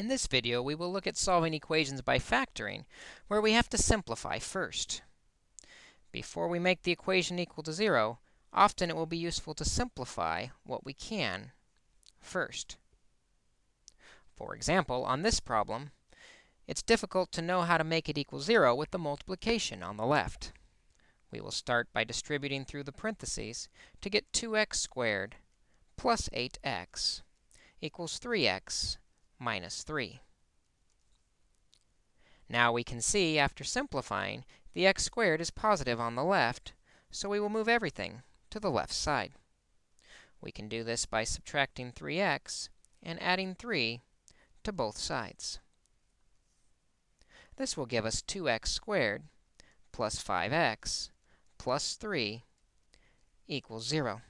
In this video, we will look at solving equations by factoring, where we have to simplify first. Before we make the equation equal to 0, often it will be useful to simplify what we can first. For example, on this problem, it's difficult to know how to make it equal 0 with the multiplication on the left. We will start by distributing through the parentheses to get 2x squared plus 8x equals 3x minus 3. Now we can see, after simplifying, the x squared is positive on the left, so we will move everything to the left side. We can do this by subtracting 3x and adding 3 to both sides. This will give us 2x squared plus 5x plus 3 equals 0.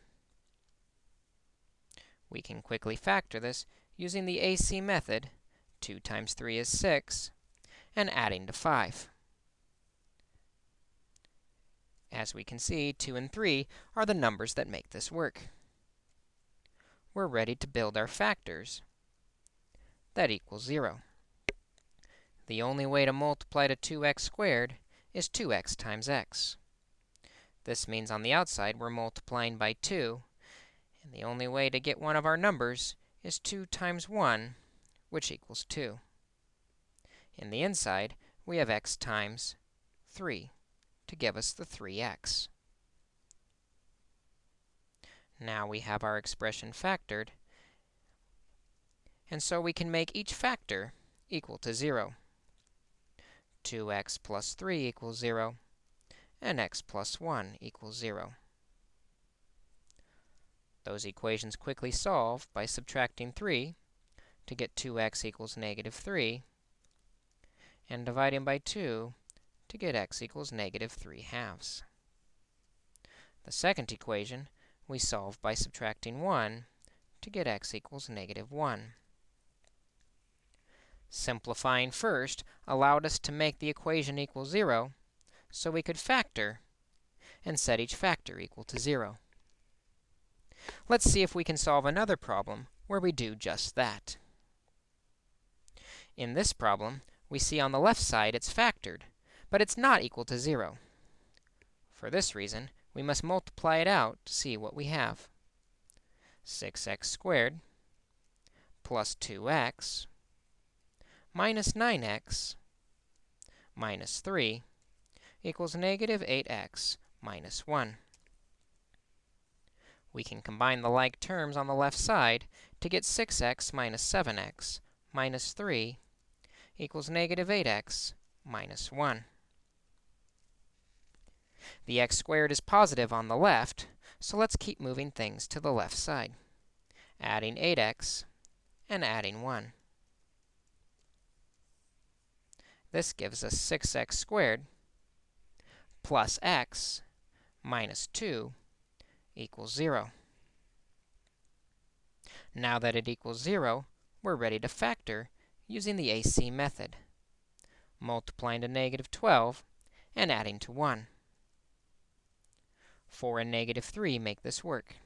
We can quickly factor this using the AC method, 2 times 3 is 6, and adding to 5. As we can see, 2 and 3 are the numbers that make this work. We're ready to build our factors. That equals 0. The only way to multiply to 2x squared is 2x times x. This means on the outside, we're multiplying by 2, and the only way to get one of our numbers is 2 times 1, which equals 2. In the inside, we have x times 3 to give us the 3x. Now we have our expression factored, and so we can make each factor equal to 0. 2x plus 3 equals 0, and x plus 1 equals 0. Those equations quickly solve by subtracting 3 to get 2x equals negative 3, and dividing by 2 to get x equals negative 3 halves. The second equation we solve by subtracting 1 to get x equals negative 1. Simplifying first allowed us to make the equation equal 0, so we could factor and set each factor equal to 0. Let's see if we can solve another problem where we do just that. In this problem, we see on the left side it's factored, but it's not equal to 0. For this reason, we must multiply it out to see what we have. 6x squared plus 2x minus 9x minus 3 equals negative 8x minus 1 we can combine the like terms on the left side to get 6x minus 7x minus 3 equals negative 8x minus 1. The x squared is positive on the left, so let's keep moving things to the left side, adding 8x and adding 1. This gives us 6x squared plus x minus 2 equals 0. Now that it equals 0, we're ready to factor using the AC method, multiplying to negative 12 and adding to 1. 4 and negative 3 make this work.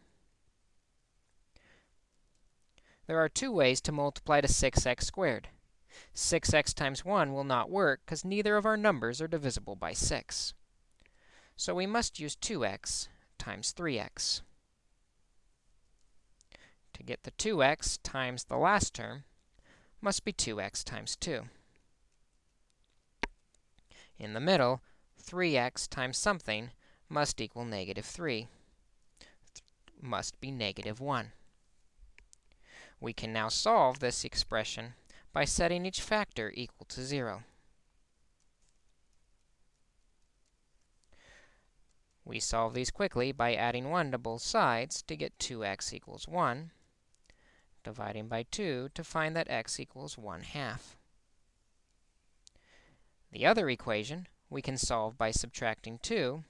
There are two ways to multiply to 6x squared. 6x times 1 will not work because neither of our numbers are divisible by 6. So we must use 2x times 3x. To get the 2x times the last term must be 2x times 2. In the middle, 3x times something must equal negative 3, must be negative 1. We can now solve this expression by setting each factor equal to 0. We solve these quickly by adding 1 to both sides to get 2x equals 1, dividing by 2 to find that x equals 1 half. The other equation we can solve by subtracting 2,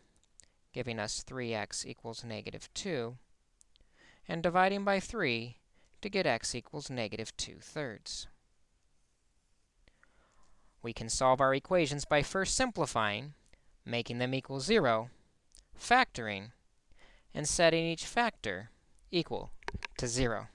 giving us 3x equals negative 2, and dividing by 3 to get x equals negative 2 thirds. We can solve our equations by first simplifying, making them equal 0, factoring, and setting each factor equal to 0.